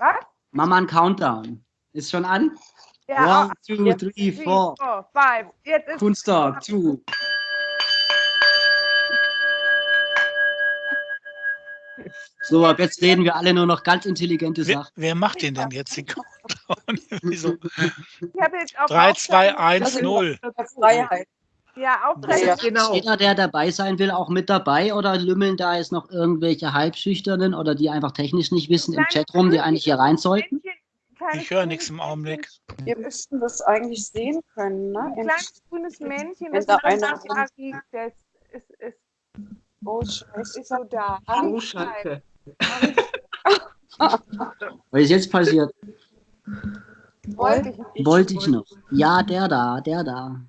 Was? Mama ein Countdown. Ist schon an? Ja, One, two, three, four. four, five. Jetzt ist Kunststock, two. So, ab jetzt reden wir alle nur noch ganz intelligente Wer, Sachen. wer macht den denn jetzt? Den Countdown? Wieso? ich habe jetzt auf 3, 2, Aufzeichnung- 1, 0. Freiheit. Ja, Aufzeichnung. Ja. Genau. Jeder, der dabei sein will, auch mit dabei oder lümmeln da jetzt noch irgendwelche Halbschüchternen oder die einfach technisch nicht wissen im Chatroom, die eigentlich hier rein sollten? Ich höre nichts im Augenblick. Wir müssten das eigentlich sehen können, ne? Ein kleines grünes Männchen, das da einer liegt, der ist, ist, ist, Oh, scheiße. ist so da. Oh, Scheiße. Was ist jetzt passiert? Wollte ich nicht. Wollte ich noch. Ja, der da, der da.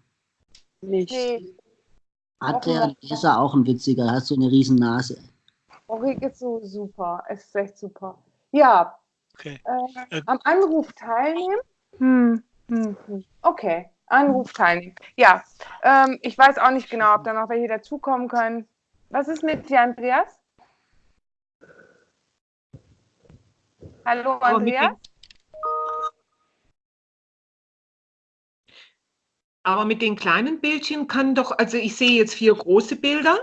Nicht. Nee, Hat der, ja auch ein witziger, hat so eine riesen Nase. Ulrike ist so super. Es ist echt super. Ja, Okay. äh, Äh, am Anruf teilnehmen? Hm, hm. Okay, Anruf teilnehmen. Ja, ähm, ich weiß auch nicht genau, ob da noch welche dazukommen können. Was ist mit dir, Andreas? Hallo, mit Andreas? Aber mit den kleinen Bildchen kann doch, also ich sehe jetzt vier große Bilder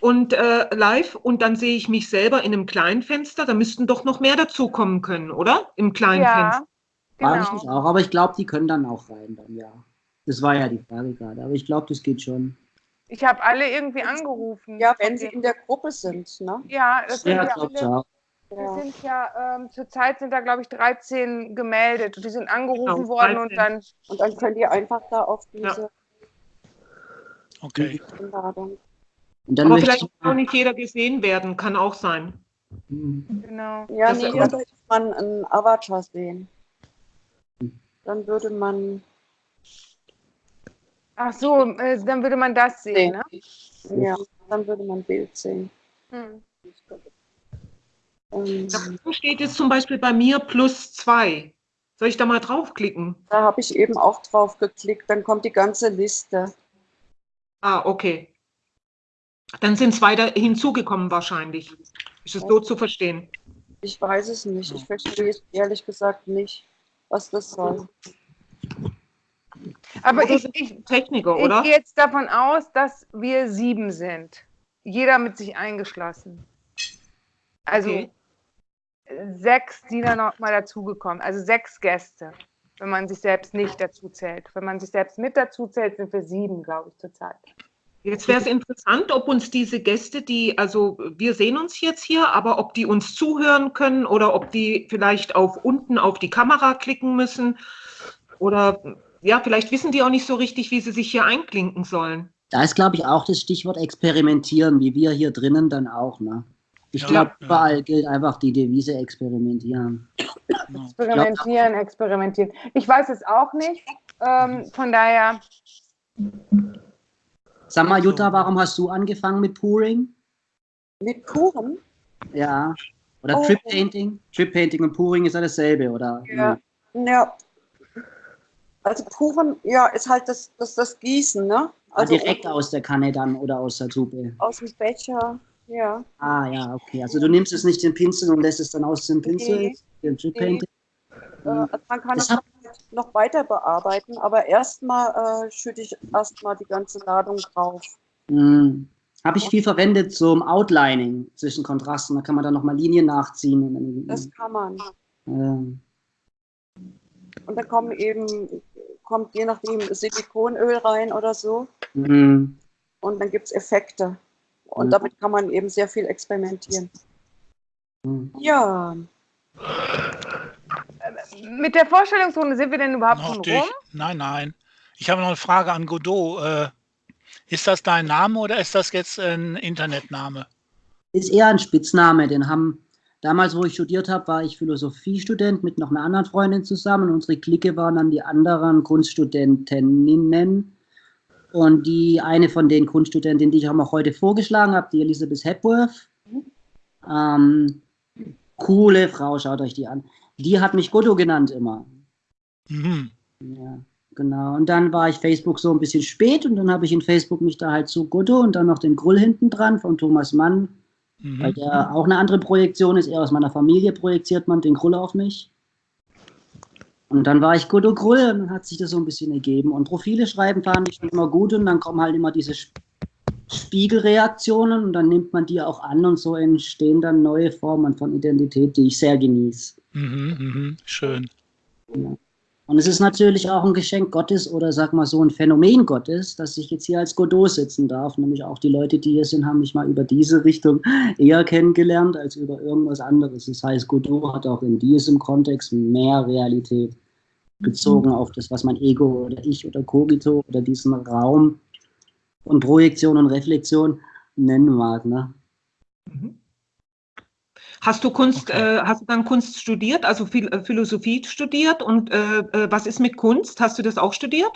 und äh, live und dann sehe ich mich selber in einem kleinen Fenster. Da müssten doch noch mehr dazukommen können, oder? Im kleinen Fenster. Ja, Frage ich genau. mich auch, aber ich glaube, die können dann auch rein dann, ja. Das war ja die Frage gerade, aber ich glaube, das geht schon. Ich habe alle irgendwie angerufen. Ja, wenn sie in der Gruppe sind, ne? Ja, das sind Ja, ja, glaube ich alle, Ja. sind ja ähm, zurzeit sind da, glaube ich, 13 gemeldet. Und die sind angerufen Genau, worden und 13. dann, Und dann könnt ihr einfach da auf diese Okay. Einladung. Und dann Aber vielleicht auch nicht jeder gesehen werden, kann auch sein. Genau. Ja, Das nee, ist- da würde man einen Avatar sehen. Dann würde man Ach so, äh, dann würde man das sehen, sehen. ne? Ja, dann würde man ein Bild sehen. Hm. Ähm, Da unten steht jetzt zum Beispiel bei mir plus zwei. Soll ich da mal draufklicken? da habe ich eben auch drauf geklickt. Dann kommt die ganze Liste. Ah, okay. Dann sind zwei da hinzugekommen wahrscheinlich. Ist es so zu verstehen? Ich weiß es nicht. Ich verstehe es ehrlich gesagt nicht, was das soll. Aber ich, ich, Techniker, ich oder? gehe jetzt davon aus, dass wir sieben sind. Jeder mit sich eingeschlossen. Also Okay. Sechs, die dann noch mal dazugekommen. Also sechs Gäste, wenn man sich selbst nicht dazu zählt. Wenn man sich selbst mit dazu zählt, sind wir sieben, glaube ich, zurzeit. Jetzt wäre es interessant, ob uns diese Gäste, die, also wir sehen uns jetzt hier, aber ob die uns zuhören können oder ob die vielleicht auf unten auf die Kamera klicken müssen oder ja, vielleicht wissen die auch nicht so richtig, wie sie sich hier einklinken sollen. da ist, glaube ich, auch das Stichwort experimentieren, wie wir hier drinnen dann auch, ne? Ich Ja, glaube, ja. überall gilt einfach die Devise experimentieren. Experimentieren, experimentieren. Ich weiß es auch nicht. Ähm, von daher, Sag mal. Jutta, warum hast du angefangen mit Pouring? Mit Kuchen? Ja. Oder Oh. Trip Painting? Trip Painting und Pouring ist ja dasselbe, oder? Ja. Ja. Also Kuchen, ja, ist halt das, das, das Gießen, ne? Also Also direkt aus der Kanne dann oder aus der Tube. aus dem Becher, ja. Ah, ja, okay. Also du nimmst es nicht den Pinsel und lässt es dann aus dem Pinsel, Nee. den Nee. Äh, also man kann Das es noch weiter bearbeiten, aber erstmal äh, schütte ich erstmal die ganze Ladung drauf. Hm. Habe ich viel verwendet zum Outlining zwischen Kontrasten. Da kann man dann nochmal Linien nachziehen. Das kann man. äh, Und dann kommen eben, kommt je nachdem Silikonöl rein oder so. hm. Und dann gibt es Effekte. Und Mhm. damit kann man eben sehr viel experimentieren. Hm. Ja, mit der Vorstellungsrunde sind wir denn überhaupt Noch schon durch. rum? Nein, nein. Ich habe noch eine Frage an Godot. Äh, ist das dein Name oder ist das jetzt ein Internetname? Ist eher ein Spitzname. Den haben damals, wo ich studiert habe, war ich Philosophiestudent mit noch einer anderen Freundin zusammen. Unsere Clique waren dann die anderen Kunststudentinnen. Und die eine von den Kunststudentinnen, die ich auch noch heute vorgeschlagen habe, die Elizabeth Hepworth. Ähm, coole Frau, schaut euch die an. Die hat mich Godot genannt immer. Mhm. Ja, genau. Und dann war ich Facebook so ein bisschen spät und dann habe ich in Facebook mich da halt zu Godot und dann noch den Grull hinten dran von Thomas Mann mhm. weil der auch eine andere Projektion ist. Eher aus meiner Familie projiziert man den Grull auf mich. Und dann war ich Godot Grull und dann hat sich das so ein bisschen ergeben. Und Profile schreiben fand ich schon immer gut und dann kommen halt immer diese Spiegelreaktionen und dann nimmt man die auch an und so entstehen dann neue Formen von Identität, die ich sehr genieße. Mhm, mh, schön. Ja. Und es ist natürlich auch ein Geschenk Gottes oder sag mal so ein Phänomen Gottes, dass ich jetzt hier als Godot sitzen darf. Nämlich auch die Leute, die hier sind, haben mich mal über diese Richtung eher kennengelernt als über irgendwas anderes. Das heißt, Godot hat auch in diesem Kontext mehr Realität bezogen auf das, was mein Ego oder ich oder Kogito oder diesen Raum von Projektion und Reflexion nennen mag. Ne? Mhm. Hast du Kunst, okay. äh, hast du dann Kunst studiert, also äh, Philosophie studiert und äh, äh, was ist mit Kunst? Hast du das auch studiert?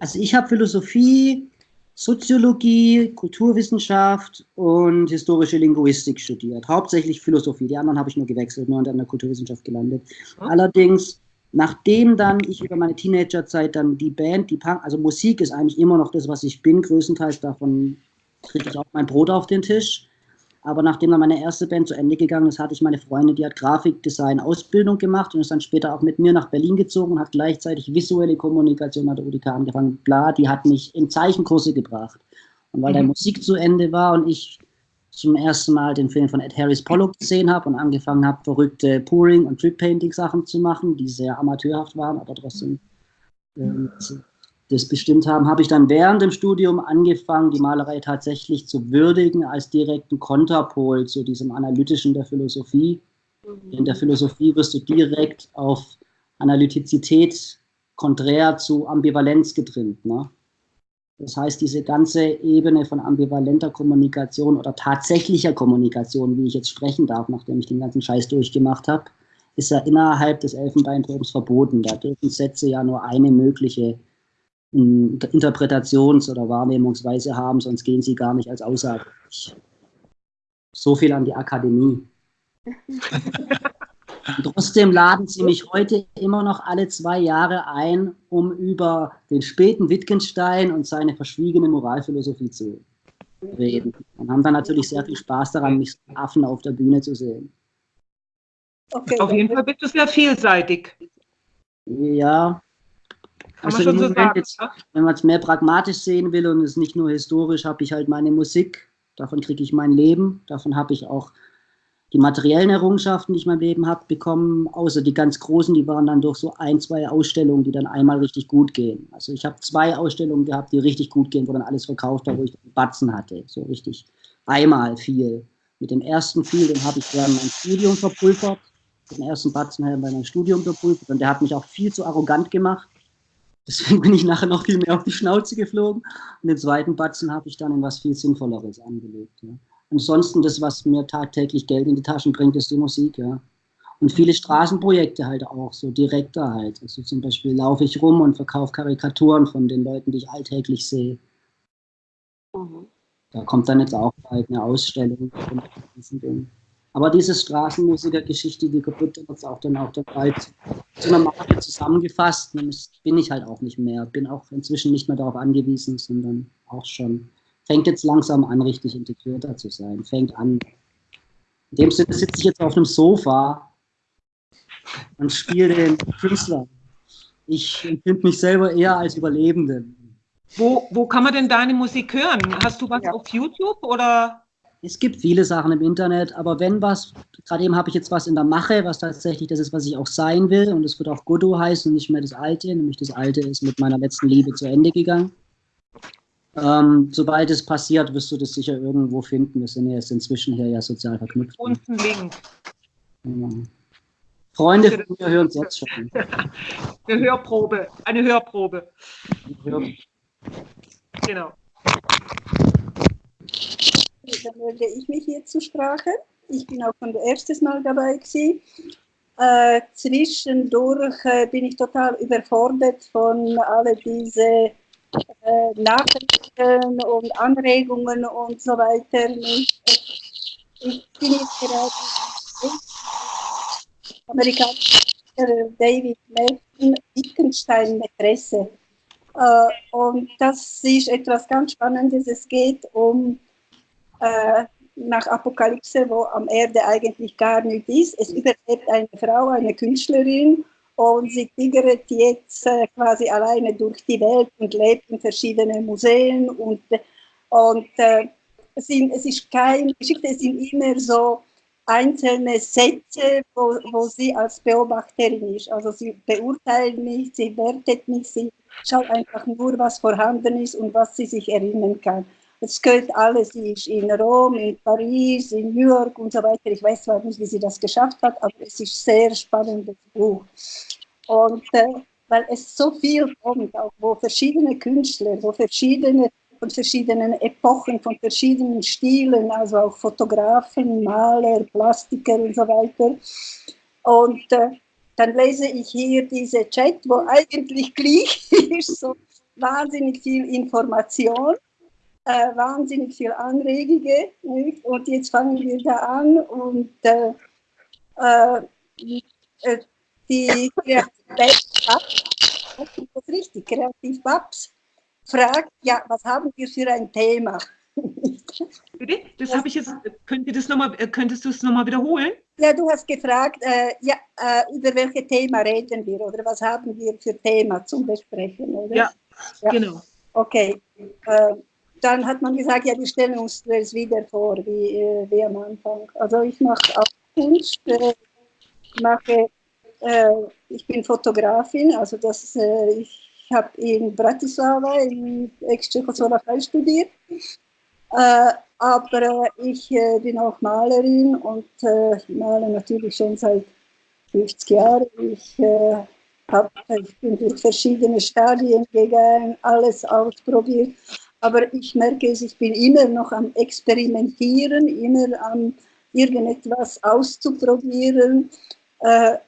Also ich habe Philosophie, Soziologie, Kulturwissenschaft und historische Linguistik studiert. Hauptsächlich Philosophie. Die anderen habe ich nur gewechselt, nur an der Kulturwissenschaft gelandet. Oh. Allerdings, nachdem dann ich über meine Teenagerzeit dann die Band, die Punk, also Musik ist eigentlich immer noch das, was ich bin, größtenteils davon kriege ich auch mein Brot auf den Tisch. Aber nachdem dann meine erste Band zu Ende gegangen ist, hatte ich meine Freundin, die hat Grafikdesign Ausbildung gemacht und ist dann später auch mit mir nach Berlin gezogen und hat gleichzeitig visuelle Kommunikation an der UDK angefangen. Bla, die hat mich in Zeichenkurse gebracht. Und weil mhm. der Musik zu Ende war und ich zum ersten Mal den Film von Ed Harris Pollock gesehen habe und angefangen habe, verrückte Pouring- und Trip-Painting-Sachen zu machen, die sehr amateurhaft waren, aber trotzdem ähm, das bestimmt haben, habe ich dann während dem Studium angefangen, die Malerei tatsächlich zu würdigen als direkten Konterpol zu diesem Analytischen der Philosophie. Mhm. In der Philosophie wirst du direkt auf Analytizität konträr zu Ambivalenz getrimmt. Ne? Das heißt, diese ganze Ebene von ambivalenter Kommunikation oder tatsächlicher Kommunikation, wie ich jetzt sprechen darf, nachdem ich den ganzen Scheiß durchgemacht habe, ist ja innerhalb des Elfenbeinturms verboten. Da dürfen Sätze ja nur eine mögliche Interpretations- oder Wahrnehmungsweise haben, sonst gehen sie gar nicht als Aussage. So viel an die Akademie. trotzdem laden sie mich heute immer noch alle zwei Jahre ein, um über den späten Wittgenstein und seine verschwiegene Moralphilosophie zu reden. Und haben dann natürlich sehr viel Spaß daran, mich Affen auf der Bühne zu sehen. Okay, auf jeden Fall bist du sehr vielseitig. Ja, kann also man schon so sagen. Jetzt, wenn man es mehr pragmatisch sehen will und es nicht nur historisch, habe ich halt meine Musik, davon kriege ich mein Leben, davon habe ich auch die materiellen Errungenschaften, die ich in meinem Leben habe, bekommen, außer die ganz großen, die waren dann durch so ein, zwei Ausstellungen, die dann einmal richtig gut gehen. Also ich habe zwei Ausstellungen gehabt, die richtig gut gehen, wo dann alles verkauft war, wo ich Batzen hatte, so richtig einmal viel. Mit dem ersten viel, den habe ich während mein Studium verpulvert, den ersten Batzen habe ich meinem Studium verpulvert und der hat mich auch viel zu arrogant gemacht. Deswegen bin ich nachher noch viel mehr auf die Schnauze geflogen. Und den zweiten Batzen habe ich dann in was viel Sinnvolleres angelegt. Ja. Ansonsten, das, was mir tagtäglich Geld in die Taschen bringt, ist die Musik. Ja. Und viele Straßenprojekte halt auch, so direkter halt. Also zum Beispiel laufe ich rum und verkaufe Karikaturen von den Leuten, die ich alltäglich sehe. Mhm. Da kommt dann jetzt auch bald eine Ausstellung von diesen Dingen. Aber diese Straßenmusiker-Geschichte, die wird jetzt auch dann auch dabei zu einer Marke zusammengefasst. Und bin ich halt auch nicht mehr. Bin auch inzwischen nicht mehr darauf angewiesen, sondern auch schon, fängt jetzt langsam an, richtig integrierter zu sein. Fängt an. In dem Sinne sitze ich jetzt auf einem Sofa und spiele den Künstler. Ich empfinde mich selber eher als Überlebenden. Wo, wo kann man denn deine Musik hören? Hast du was ja. auf YouTube oder? Es gibt viele Sachen im Internet, aber wenn was, gerade eben habe ich jetzt was in der Mache, was tatsächlich das ist, was ich auch sein will, und es wird auch Godot heißen und nicht mehr das Alte, nämlich das Alte ist mit meiner letzten Liebe zu Ende gegangen. Ähm, sobald es passiert, wirst du das sicher irgendwo finden. Wir sind ja jetzt inzwischen hier ja sozial verknüpft. Und ein Link. Ja. Freunde von mir hören es jetzt schon. Eine Hörprobe, eine Hörprobe. Hör genau dann melde ich mich hier zur Sprache. Ich bin auch von der ersten Mal dabei gewesen. Äh, zwischendurch äh, bin ich total überfordert von all diese äh, Nachrichten und Anregungen und so weiter. Ich, ich bin jetzt gerade amerikanischer David Melton Wittgenstein Mätresse. Äh, und das ist etwas ganz Spannendes. Es geht um äh, nach Apokalypse, wo am Erde eigentlich gar nichts ist. Es überlebt eine Frau, eine Künstlerin und sie tigert jetzt äh, quasi alleine durch die Welt und lebt in verschiedenen Museen und, und äh, es, sind, es ist keine Geschichte, es sind immer so einzelne Sätze, wo, wo sie als Beobachterin ist. Also sie beurteilt nicht, sie wertet nicht, sie schaut einfach nur, was vorhanden ist und was sie sich erinnern kann. Es gehört alles, sie ist in Rom, in Paris, in New York und so weiter. Ich weiß zwar nicht, wie sie das geschafft hat, aber es ist ein sehr spannendes Buch. Und äh, weil es so viel kommt, auch wo verschiedene Künstler, wo verschiedene von verschiedenen Epochen, von verschiedenen Stilen, also auch Fotografen, Maler, Plastiker und so weiter. Und äh, dann lese ich hier diese Chat, wo eigentlich gleich ist, so wahnsinnig viel Information äh, wahnsinnig viel Anregige. Nicht? Und jetzt fangen wir da an und äh, äh, äh die Kreativität, das richtig, Kreativ Babs fragt, ja, was haben wir für ein Thema? Das habe ich jetzt, könnt ihr das noch mal, könntest du es nochmal wiederholen? Ja, du hast gefragt, äh, ja, äh, über welches Thema reden wir oder was haben wir für Thema zum Besprechen, oder? Ja, ja. genau. Okay. Äh, dann hat man gesagt, ja, wir stellen uns das wieder vor, wie, äh, wie am Anfang. Also ich mache auch Kunst, äh, mache, äh, ich bin Fotografin, also das, äh, ich habe in Bratislava in Ex-Tschechoslowakei studiert, äh, aber äh, ich bin auch Malerin und male natürlich schon seit 50 Jahren. Ich, hab, ich bin durch verschiedene Stadien gegangen, alles ausprobiert aber ich merke es, ich bin immer noch am Experimentieren, immer am irgendetwas auszuprobieren. Äh,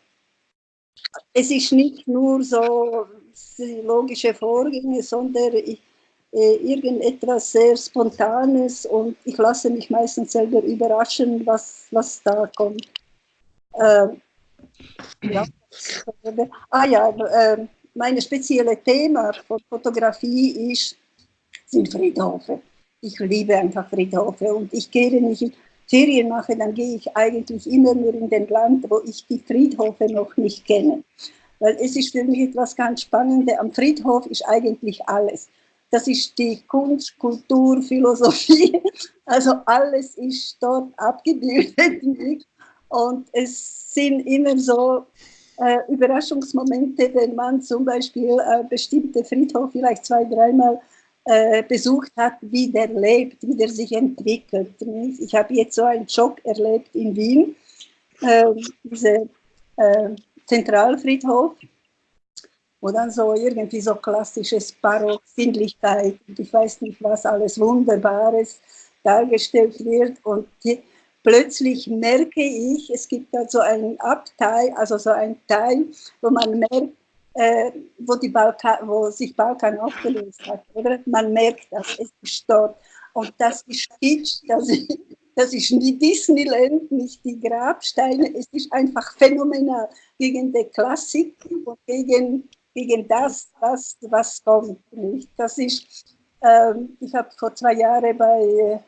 es ist nicht nur so logische Vorgänge, sondern ich, äh, irgendetwas sehr Spontanes und ich lasse mich meistens selber überraschen, was, was da kommt. Äh, ja. Ah ja, äh, mein spezielles Thema von Fotografie ist sind Friedhofe. Ich liebe einfach Friedhofe und ich gehe, wenn ich Ferien mache, dann gehe ich eigentlich immer nur in den Land, wo ich die Friedhofe noch nicht kenne. Weil es ist für mich etwas ganz Spannendes. Am Friedhof ist eigentlich alles. Das ist die Kunst, Kultur, Philosophie. Also alles ist dort abgebildet. Und es sind immer so äh, Überraschungsmomente, wenn man zum Beispiel äh, bestimmte Friedhof vielleicht zwei, dreimal äh, besucht hat, wie der lebt, wie der sich entwickelt. Ich habe jetzt so einen Schock erlebt in Wien, äh, diese äh, Zentralfriedhof, wo dann so irgendwie so klassisches Barock, Sinnlichkeit, ich weiß nicht was, alles Wunderbares dargestellt wird und die, plötzlich merke ich, es gibt da so einen Abteil, also so ein Teil, wo man merkt, äh, wo, die Balkan, wo sich Balkan aufgelöst hat. Oder? Man merkt das, es ist dort. Und das ist Kitsch, das ist, das ist nicht Disneyland, nicht die Grabsteine, es ist einfach phänomenal gegen die Klassik und gegen, gegen das, was, was kommt. Nicht? Das ist, ähm, ich habe vor zwei Jahren bei äh,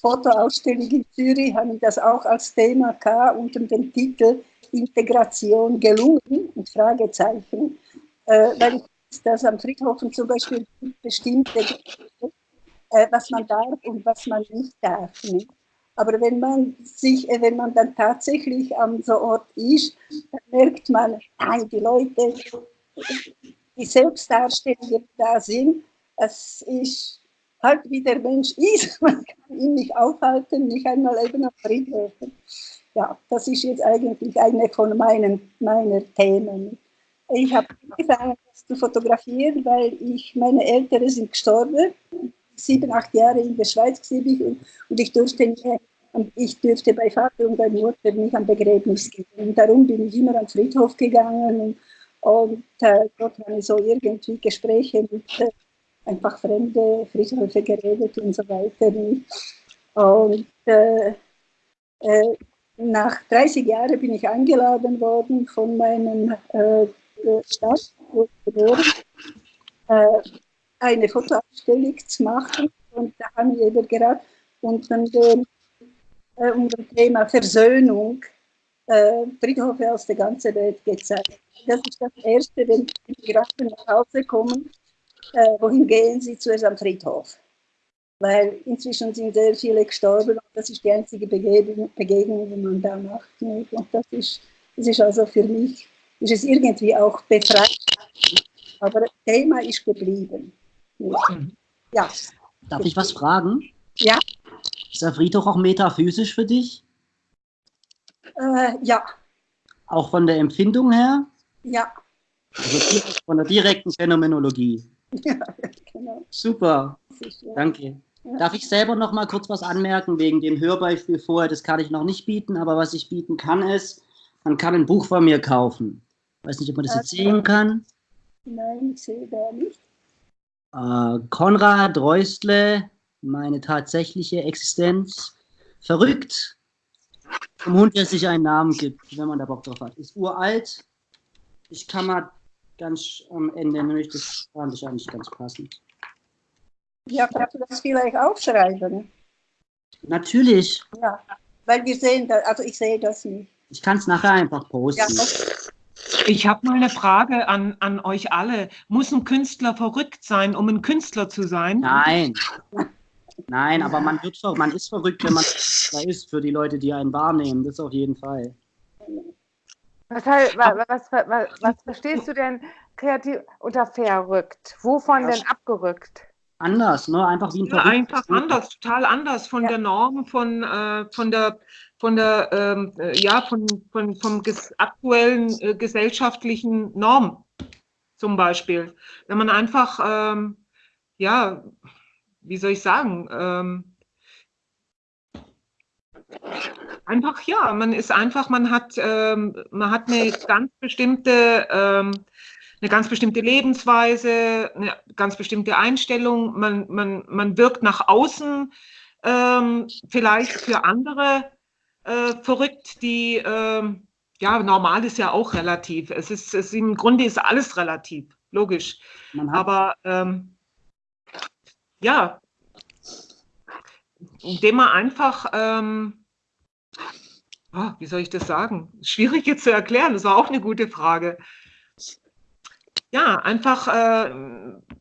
Fotoausstellung in Zürich, habe ich das auch als Thema gehabt, unter dem Titel Integration gelungen? Und Fragezeichen. Äh, weil ich das am Friedhofen zum Beispiel bestimmte, äh, was man darf und was man nicht darf. Nicht? Aber wenn man sich, äh, wenn man dann tatsächlich am so Ort ist, dann merkt man, nein, die Leute, die Selbstdarstellungen da sind, es ist halt wie der Mensch ist. Man kann ihn nicht aufhalten, nicht einmal eben auf Friedhöfen ja, das ist jetzt eigentlich eine von meinen, meiner Themen. Ich habe angefangen, das zu fotografieren, weil ich, meine Eltern sind gestorben. Sieben, acht Jahre in der Schweiz ich und, und ich durfte ich dürfte bei Vater und bei Mutter nicht am Begräbnis gehen. Und darum bin ich immer am Friedhof gegangen und, und äh, dort ich so irgendwie Gespräche mit äh, einfach fremde Friedhöfe geredet und so weiter. Und äh, äh nach 30 Jahren bin ich eingeladen worden von meinem äh, Stadt, wo ich geboren äh, eine Fotoausstellung zu machen. Und da haben wir gerade unter dem äh, unter dem Thema Versöhnung äh, Friedhöfe aus der ganzen Welt gezeigt. Das ist das Erste, wenn die Migranten nach Hause kommen, äh, wohin gehen sie zuerst am Friedhof? Weil inzwischen sind sehr viele gestorben und das ist die einzige Begegnung, Begegnung die man da macht. Und das ist, das ist also für mich, ist es irgendwie auch befreit. Aber das Thema ist geblieben. Ja. Darf ich was fragen? Ja. Ist der Friedhof auch metaphysisch für dich? Äh, ja. Auch von der Empfindung her? Ja. Also von der direkten Phänomenologie. Ja, genau. Super. Danke. Ja. Darf ich selber noch mal kurz was anmerken wegen dem Hörbeispiel vorher? Das kann ich noch nicht bieten, aber was ich bieten kann ist, man kann ein Buch von mir kaufen. Ich weiß nicht, ob man das jetzt sehen kann. Nein, ich sehe da nicht. Äh, Konrad Reustle, meine tatsächliche Existenz. Verrückt. Vom Hund, der sich einen Namen gibt, wenn man da Bock drauf hat. Ist uralt. Ich kann mal ganz am Ende, nämlich das fand ich eigentlich ganz passend. Ja, kannst du das vielleicht aufschreiben? Natürlich. Ja, weil wir sehen, da, also ich sehe das nicht. Ich kann es nachher einfach posten. Ja, ich habe mal eine Frage an, an euch alle. Muss ein Künstler verrückt sein, um ein Künstler zu sein? Nein. Nein, aber man, wird, man ist verrückt, wenn man Künstler ist, für die Leute, die einen wahrnehmen. Das auf jeden Fall. Was, was, was, was verstehst du denn kreativ unter verrückt? Wovon denn abgerückt? Anders, ne? Einfach wie ein ja, Einfach anders, total anders von ja. der Norm, von, äh, von der von der, ähm, äh, ja, von, von, vom ges aktuellen äh, gesellschaftlichen Norm zum Beispiel. Wenn man einfach, ähm, ja, wie soll ich sagen, ähm, einfach, ja, man ist einfach, man hat, ähm, man hat eine ganz bestimmte, ähm, eine ganz bestimmte Lebensweise, eine ganz bestimmte Einstellung, man, man, man wirkt nach außen ähm, vielleicht für andere äh, verrückt, die, äh, ja, normal ist ja auch relativ. Es ist, es, im Grunde ist alles relativ, logisch. Aber ähm, ja, indem man einfach, ähm, oh, wie soll ich das sagen? Schwierig jetzt zu erklären, das war auch eine gute Frage. Ja, einfach, äh,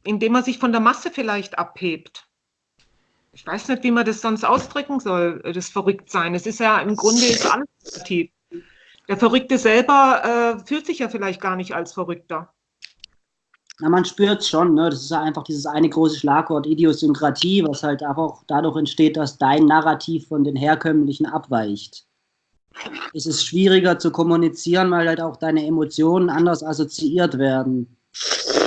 indem man sich von der Masse vielleicht abhebt ich weiß nicht, wie man das sonst ausdrücken soll, äh, das Verrücktsein. Es ist ja im Grunde ist alles relativ. Der Verrückte selber äh, fühlt sich ja vielleicht gar nicht als Verrückter. Na, man spürt es schon, ne? Das ist ja einfach dieses eine große Schlagwort Idiosynkratie, was halt auch dadurch entsteht, dass dein Narrativ von den herkömmlichen abweicht. Es ist schwieriger zu kommunizieren, weil halt auch deine Emotionen anders assoziiert werden.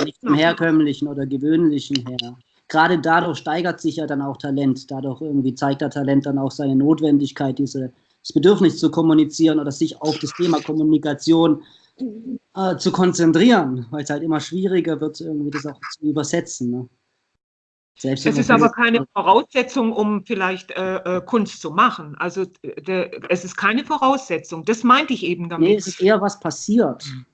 Nicht vom herkömmlichen oder gewöhnlichen her gerade dadurch steigert sich ja dann auch Talent. Dadurch irgendwie zeigt der Talent dann auch seine Notwendigkeit, diese, das Bedürfnis zu kommunizieren oder sich auf das Thema Kommunikation äh, zu konzentrieren, weil es halt immer schwieriger wird, irgendwie das auch zu übersetzen. Ne? Es ist aber keine Voraussetzung, um vielleicht äh, äh Kunst zu machen. Also de, es ist keine Voraussetzung. Das meinte ich eben damit. Nee, es ist eher was passiert. Mhm.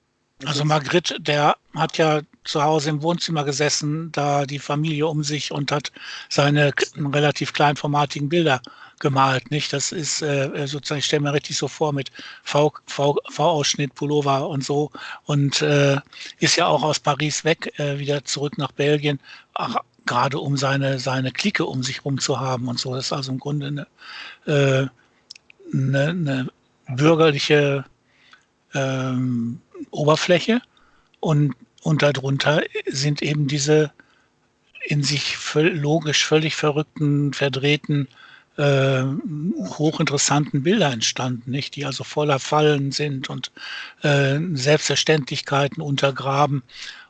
Also Margrit, der hat ja zu Hause im Wohnzimmer gesessen, da die Familie um sich und hat seine relativ kleinformatigen Bilder gemalt, nicht? Das ist äh, sozusagen, ich stelle mir richtig so vor mit V-Ausschnitt, Pullover und so und äh, ist ja auch aus Paris weg, äh, wieder zurück nach Belgien, ach, gerade um seine, seine Clique um sich rum zu haben und so. Das ist also im Grunde eine, äh, eine, eine bürgerliche ähm, Oberfläche und, und darunter sind eben diese in sich logisch völlig verrückten, verdrehten, äh, hochinteressanten Bilder entstanden, nicht? die also voller Fallen sind und äh, Selbstverständlichkeiten untergraben.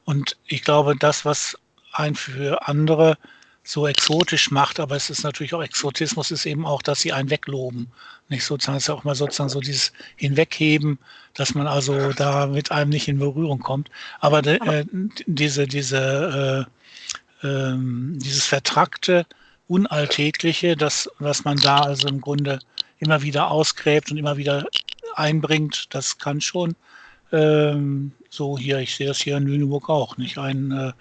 Und ich glaube, das, was ein für andere so exotisch macht, aber es ist natürlich auch Exotismus, ist eben auch, dass sie einen wegloben. Nicht sozusagen, es ist ja auch mal sozusagen so dieses Hinwegheben, dass man also da mit einem nicht in Berührung kommt. Aber de, äh, diese, diese, äh, äh, dieses vertrackte, unalltägliche, das, was man da also im Grunde immer wieder ausgräbt und immer wieder einbringt, das kann schon ähm, so hier, ich sehe das hier in Lüneburg auch, nicht ein äh,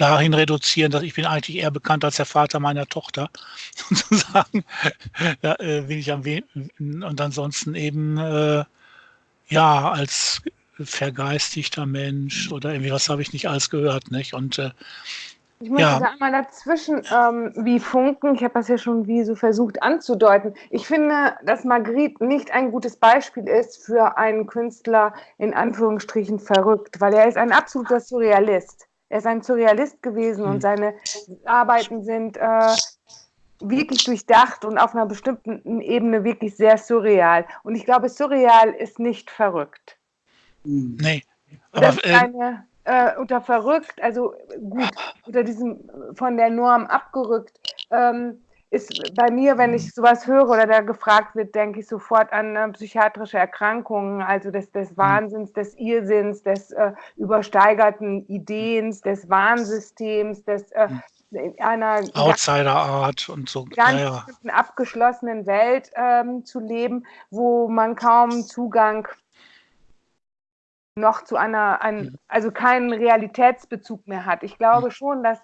dahin reduzieren, dass ich bin eigentlich eher bekannt als der Vater meiner Tochter, sozusagen. da äh, bin ich am wenigsten und ansonsten eben äh, ja als vergeistigter Mensch oder irgendwie was habe ich nicht alles gehört, nicht? Und äh, ich muss ja. da einmal dazwischen ähm, wie funken. Ich habe das ja schon wie so versucht anzudeuten. Ich finde, dass Margriete nicht ein gutes Beispiel ist für einen Künstler in Anführungsstrichen verrückt, weil er ist ein absoluter Surrealist. Er ist ein Surrealist gewesen mhm. und seine Arbeiten sind äh, wirklich durchdacht und auf einer bestimmten Ebene wirklich sehr surreal. Und ich glaube, surreal ist nicht verrückt. Nee. Aber, das ist äh, eine, äh, unter verrückt, also gut, unter diesem von der Norm abgerückt, ähm, ist bei mir, wenn ich sowas höre oder da gefragt wird, denke ich sofort an äh, psychiatrische Erkrankungen, also des, des mhm. Wahnsinns, des Irrsinns, des äh, übersteigerten Ideens, des Warnsystems, des äh, mhm. einer Outsider-Art und so ganz ja, ja. abgeschlossenen Welt ähm, zu leben, wo man kaum Zugang noch zu einer, ein, also keinen Realitätsbezug mehr hat. Ich glaube schon, dass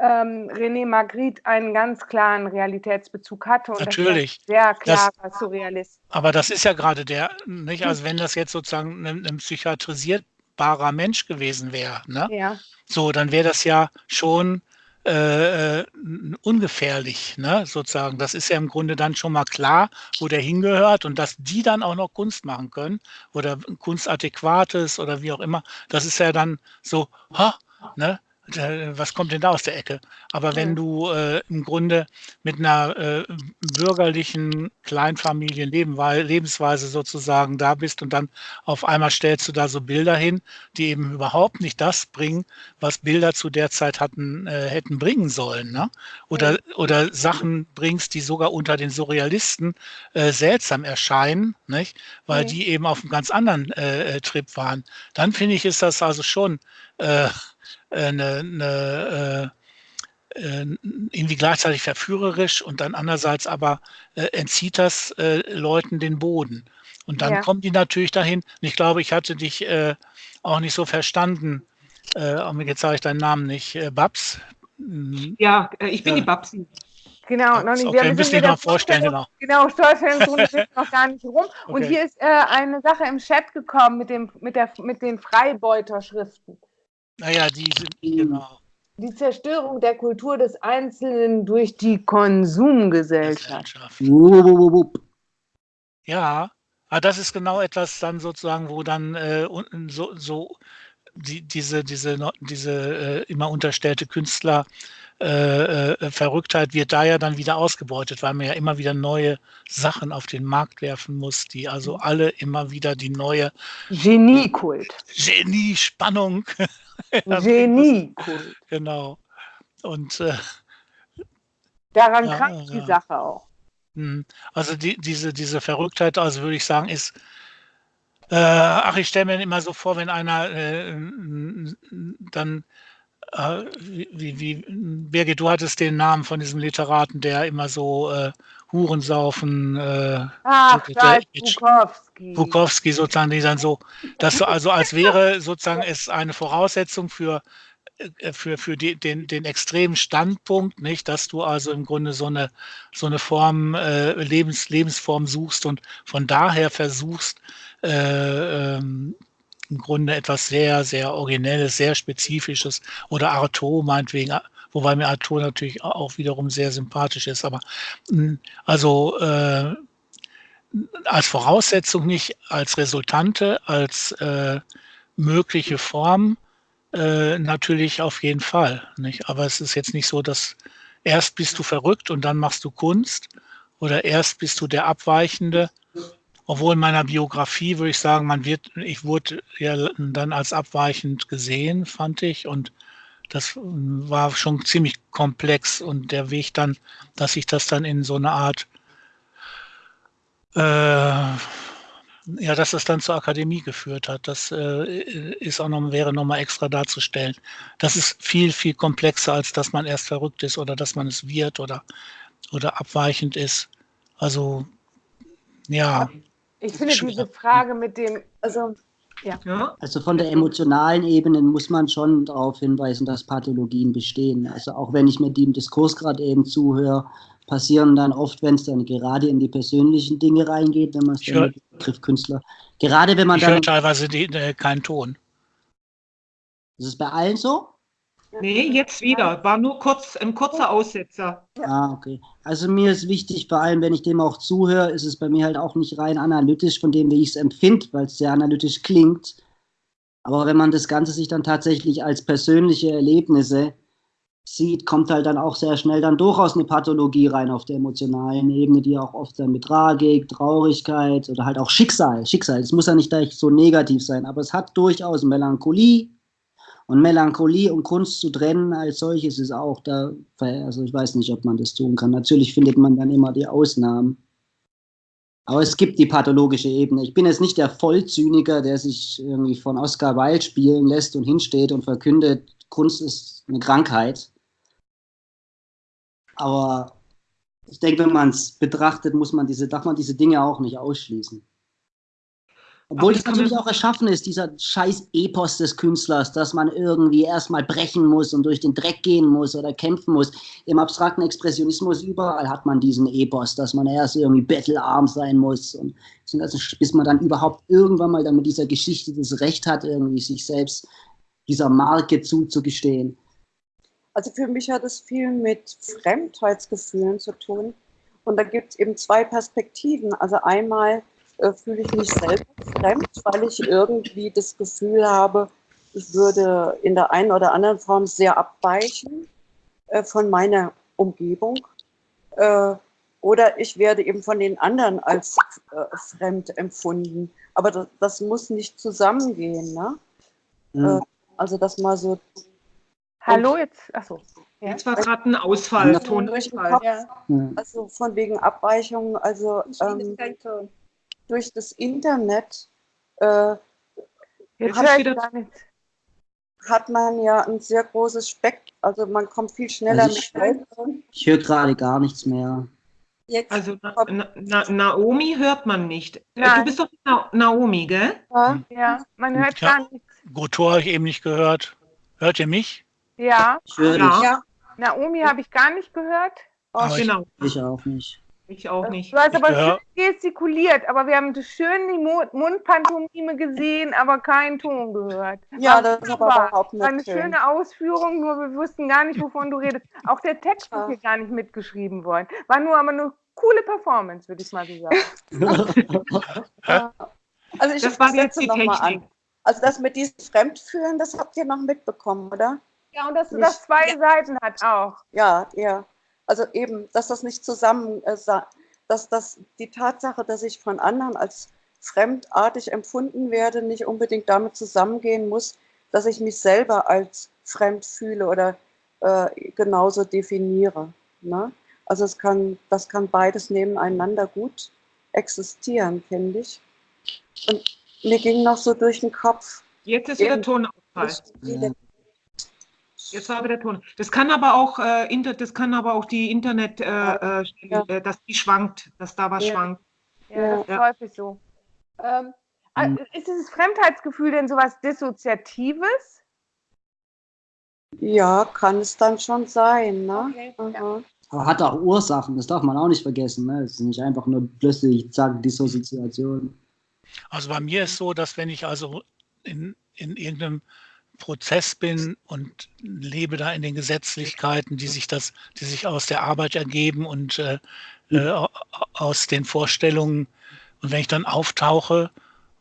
ähm, René Magritte einen ganz klaren Realitätsbezug hatte und Natürlich. sehr klar das, Surrealist. Aber das ist ja gerade der, nicht? Also wenn das jetzt sozusagen ein, ein psychiatrisierbarer Mensch gewesen wäre, ne? Ja. So, dann wäre das ja schon äh, äh, ungefährlich, ne, sozusagen. Das ist ja im Grunde dann schon mal klar, wo der hingehört und dass die dann auch noch Kunst machen können oder Kunstadäquates oder wie auch immer, das ist ja dann so, ha, ne, was kommt denn da aus der Ecke? Aber wenn du äh, im Grunde mit einer äh, bürgerlichen Kleinfamilienlebensweise sozusagen da bist und dann auf einmal stellst du da so Bilder hin, die eben überhaupt nicht das bringen, was Bilder zu der Zeit hatten, äh, hätten bringen sollen. Ne? Oder, oder Sachen bringst, die sogar unter den Surrealisten äh, seltsam erscheinen, nicht? weil die eben auf einem ganz anderen äh, äh, Trip waren. Dann finde ich, ist das also schon eine, eine äh, äh, irgendwie gleichzeitig verführerisch und dann andererseits aber äh, entzieht das äh, Leuten den Boden. Und dann ja. kommen die natürlich dahin. Und ich glaube, ich hatte dich äh, auch nicht so verstanden. Äh, jetzt sage ich deinen Namen nicht. Äh, Babs? Hm. Ja, ich bin die Babsi. Genau, noch nicht. Okay, wir müssen dich noch vorstellen, genau. Genau, Steuerfällen sind noch gar nicht rum. Okay. Und hier ist eine Sache im Chat gekommen mit, dem, mit, der, mit den Freibeuterschriften. Naja, die sind, genau. Die Zerstörung der Kultur des Einzelnen durch die Konsumgesellschaft. Ja, aber das ist genau etwas dann sozusagen, wo dann äh, so, so die, diese, diese, diese äh, immer unterstellte Künstler äh, äh, Verrücktheit wird da ja dann wieder ausgebeutet, weil man ja immer wieder neue Sachen auf den Markt werfen muss, die also alle immer wieder die neue Geniekult. Genie-Spannung Genie-Kult. Genau. Und äh, daran ja, krankt die ja. Sache auch. Hm. Also die, diese, diese Verrücktheit, also würde ich sagen, ist, äh, ach, ich stelle mir immer so vor, wenn einer äh, dann, äh, wie, wie, Birgit, du hattest den Namen von diesem Literaten, der immer so äh, Hurensaufen, äh, Ach, der, Bukowski. Bukowski sozusagen, die dann so, dass so, also als wäre sozusagen es eine Voraussetzung für äh, für, für die, den, den extremen Standpunkt, nicht, dass du also im Grunde so eine, so eine Form, äh, Lebens, Lebensform suchst und von daher versuchst, äh, ähm, im Grunde etwas sehr, sehr Originelles, sehr Spezifisches oder Arto meinetwegen wobei mir Arthur natürlich auch wiederum sehr sympathisch ist. Aber hm, also äh, als Voraussetzung nicht, als Resultante, als äh, mögliche Form äh, natürlich auf jeden Fall. Nicht? Aber es ist jetzt nicht so, dass erst bist du verrückt und dann machst du Kunst oder erst bist du der Abweichende. Obwohl in meiner Biografie würde ich sagen, man wird, ich wurde ja dann als abweichend gesehen, fand ich, und das war schon ziemlich komplex und der Weg dann, dass sich das dann in so eine Art, äh, ja, dass es dann zur Akademie geführt hat, das äh, ist auch noch, wäre nochmal extra darzustellen. Das ist viel, viel komplexer, als dass man erst verrückt ist oder dass man es wird oder, oder abweichend ist. Also, ja. Ich finde diese Frage mit dem, also Ja. ja. Also von der emotionalen Ebene muss man schon darauf hinweisen, dass Pathologien bestehen. Also auch wenn ich mir dem Diskurs gerade eben zuhöre, passieren dann oft, wenn es dann gerade in die persönlichen Dinge reingeht, wenn man es dann mit Begriff Künstler, gerade wenn man ich dann... teilweise die, äh, keinen Ton. Ist es bei allen so? Nee, jetzt wieder. War nur kurz ein kurzer Aussetzer. Ah, okay. Also mir ist wichtig, vor allem wenn ich dem auch zuhöre, ist es bei mir halt auch nicht rein analytisch von dem, wie ich es empfinde, weil es sehr analytisch klingt. Aber wenn man das Ganze sich dann tatsächlich als persönliche Erlebnisse sieht, kommt halt dann auch sehr schnell dann durchaus eine Pathologie rein auf der emotionalen Ebene, die auch oft dann mit Tragik, Traurigkeit oder halt auch Schicksal, Schicksal, es muss ja nicht gleich so negativ sein, aber es hat durchaus Melancholie, und Melancholie und Kunst zu trennen als solches ist auch da, also ich weiß nicht, ob man das tun kann. Natürlich findet man dann immer die Ausnahmen. Aber es gibt die pathologische Ebene. Ich bin jetzt nicht der Vollzyniker, der sich irgendwie von Oscar Wilde spielen lässt und hinsteht und verkündet, Kunst ist eine Krankheit. Aber ich denke, wenn man es betrachtet, muss man diese, darf man diese Dinge auch nicht ausschließen. Obwohl es natürlich auch erschaffen ist, dieser scheiß Epos des Künstlers, dass man irgendwie erstmal brechen muss und durch den Dreck gehen muss oder kämpfen muss. Im abstrakten Expressionismus überall hat man diesen Epos, dass man erst irgendwie bettelarm sein muss und bis man dann überhaupt irgendwann mal dann mit dieser Geschichte das Recht hat, irgendwie sich selbst dieser Marke zuzugestehen. Also für mich hat es viel mit Fremdheitsgefühlen zu tun. Und da gibt es eben zwei Perspektiven. Also einmal äh, fühle ich mich selber fremd, weil ich irgendwie das Gefühl habe, ich würde in der einen oder anderen Form sehr abweichen äh, von meiner Umgebung. Äh, oder ich werde eben von den anderen als äh, fremd empfunden. Aber das, das, muss nicht zusammengehen. Ne? Mhm. also das mal so. Hallo, jetzt, achso. Ja. Jetzt war gerade ein Ausfall, ja. Tonurfall. Ja. Also von wegen Abweichung, also ähm, durch das Internet äh, hat, hat, man ja ein sehr großes Spektrum, also man kommt viel schneller also ich, mit Ich höre gerade gar nichts mehr. Jetzt also Na, Na, Naomi hört man nicht. Äh, Nein. Du bist doch Na, Naomi, gell? Ja, ja man hört ja, gar nichts. Gotor habe ich eben nicht gehört. Hört ihr mich? Ja. Ich höre ja. ja. Naomi habe ich gar nicht gehört. Oh, genau. Ich, ich auch nicht. Ich auch nicht. Du hast aber schön gestikuliert, aber wir haben schön die Mundpantomime gesehen, aber keinen Ton gehört. Ja, das ist aber überhaupt nicht War eine schön. schöne Ausführung, nur wir wussten gar nicht, wovon du redest. Auch der Text ist hier gar nicht mitgeschrieben worden. War nur aber eine coole Performance, würde ich mal so sagen. also ich das war jetzt die Technik. Mal an. Also das mit diesem Fremdfühlen, das habt ihr noch mitbekommen, oder? Ja, und dass das zwei ja. Seiten hat auch. Ja, ja. Also eben, dass das nicht zusammen, äh, dass das die Tatsache, dass ich von anderen als fremdartig empfunden werde, nicht unbedingt damit zusammengehen muss, dass ich mich selber als fremd fühle oder äh, genauso definiere. Ne? Also es kann, das kann beides nebeneinander gut existieren, finde ich. Und mir ging noch so durch den Kopf. Jetzt ist wieder Tonausfall. Ja. Jetzt war wieder Ton. Das kann aber auch, äh, inter, das kann aber auch die Internet, äh, äh, ja. Äh, dass die schwankt, dass da was ja. schwankt. Ja, das ist ja. häufig so. Ähm, mhm. Ist dieses Fremdheitsgefühl denn sowas Dissoziatives? Ja, kann es dann schon sein. Ne? Okay. Ja. Aber hat auch Ursachen, das darf man auch nicht vergessen. Ne? Es ist nicht einfach nur plötzlich, zack, Dissoziation. Also bei mir ist so, dass wenn ich also in, in irgendeinem Prozess bin und lebe da in den Gesetzlichkeiten, die sich das, die sich aus der Arbeit ergeben und äh, äh, aus den Vorstellungen. Und wenn ich dann auftauche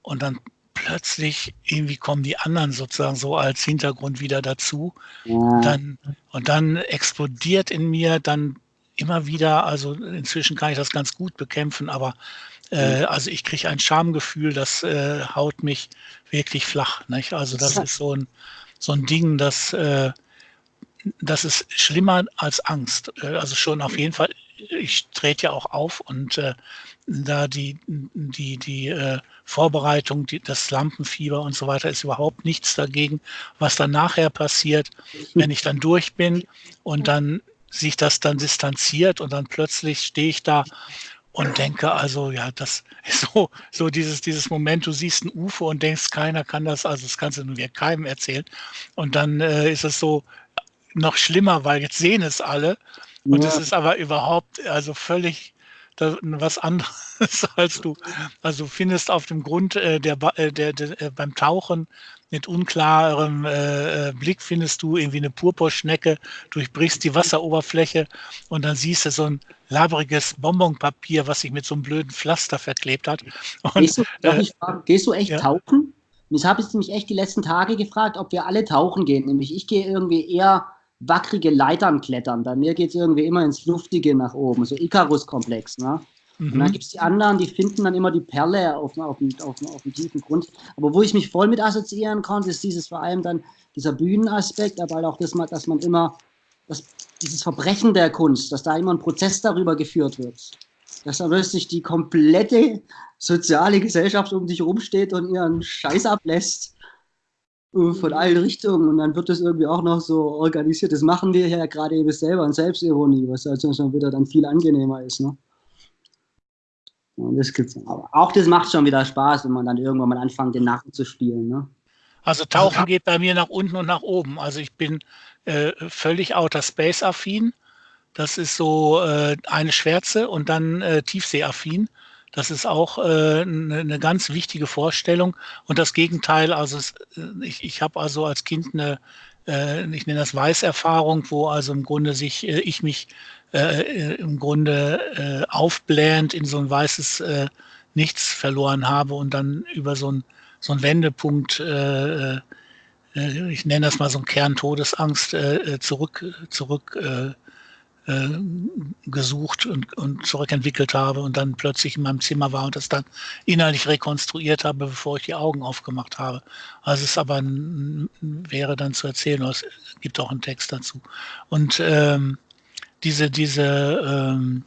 und dann plötzlich irgendwie kommen die anderen sozusagen so als Hintergrund wieder dazu, dann und dann explodiert in mir dann immer wieder, also inzwischen kann ich das ganz gut bekämpfen, aber äh, also ich kriege ein Schamgefühl, das äh, haut mich wirklich flach. Nicht? Also das ist so ein, so ein Ding, das, äh, das ist schlimmer als Angst. Äh, also schon auf jeden Fall, ich trete ja auch auf und äh, da die, die, die äh, Vorbereitung, die, das Lampenfieber und so weiter ist überhaupt nichts dagegen, was dann nachher passiert, wenn ich dann durch bin und dann sich das dann distanziert und dann plötzlich stehe ich da und denke also, ja, das ist so, so dieses, dieses Moment, du siehst ein UFO und denkst, keiner kann das, also das kannst du nur keinem erzählen. Und dann äh, ist es so noch schlimmer, weil jetzt sehen es alle. Und es ist aber überhaupt, also völlig was anderes als du. Also findest auf dem Grund äh, der, äh, der, der, äh, beim Tauchen mit unklarem äh, äh, Blick findest du irgendwie eine Purpurschnecke, durchbrichst die Wasseroberfläche und dann siehst du so ein labriges Bonbonpapier, was sich mit so einem blöden Pflaster verklebt hat. Und, gehst, du, äh, fragen, gehst du echt ja? tauchen? Das habe ich mich echt die letzten Tage gefragt, ob wir alle tauchen gehen. Nämlich ich gehe irgendwie eher wackrige Leitern klettern. Bei mir geht es irgendwie immer ins Luftige nach oben, so Icarus-Komplex. Ne? Mhm. Und dann gibt es die anderen, die finden dann immer die Perle auf, auf, auf, auf dem tiefen Grund. Aber wo ich mich voll mit assoziieren konnte, ist dieses vor allem dann dieser Bühnenaspekt, aber halt auch das, dass man immer, das, dieses Verbrechen der Kunst, dass da immer ein Prozess darüber geführt wird. Dass da plötzlich die komplette soziale Gesellschaft um dich rumsteht und ihren Scheiß ablässt von allen Richtungen und dann wird das irgendwie auch noch so organisiert. Das machen wir ja gerade eben selber in Selbstironie, was also schon wieder dann viel angenehmer ist. Ne? das gibt's. Aber auch das macht schon wieder Spaß, wenn man dann irgendwann mal anfängt, den Narren zu spielen. Ne? Also Tauchen geht bei mir nach unten und nach oben. Also ich bin äh, völlig Outer Space affin. Das ist so äh, eine Schwärze und dann äh, Tiefsee-affin. Das ist auch äh, eine, eine ganz wichtige Vorstellung. Und das Gegenteil, also es, äh, ich, ich habe also als Kind eine, äh, ich nenne das Weißerfahrung, wo also im Grunde sich äh, ich mich äh, äh, im Grunde äh, aufblähend in so ein weißes äh, Nichts verloren habe und dann über so ein so ein Wendepunkt, äh, äh, ich nenne das mal so ein Kern Todesangst, äh, zurück, zurück äh, äh, gesucht und, und zurückentwickelt habe und dann plötzlich in meinem Zimmer war und das dann innerlich rekonstruiert habe, bevor ich die Augen aufgemacht habe. Also es aber ein, wäre dann zu erzählen, es gibt auch einen Text dazu. Und ähm, diese, diese, ähm,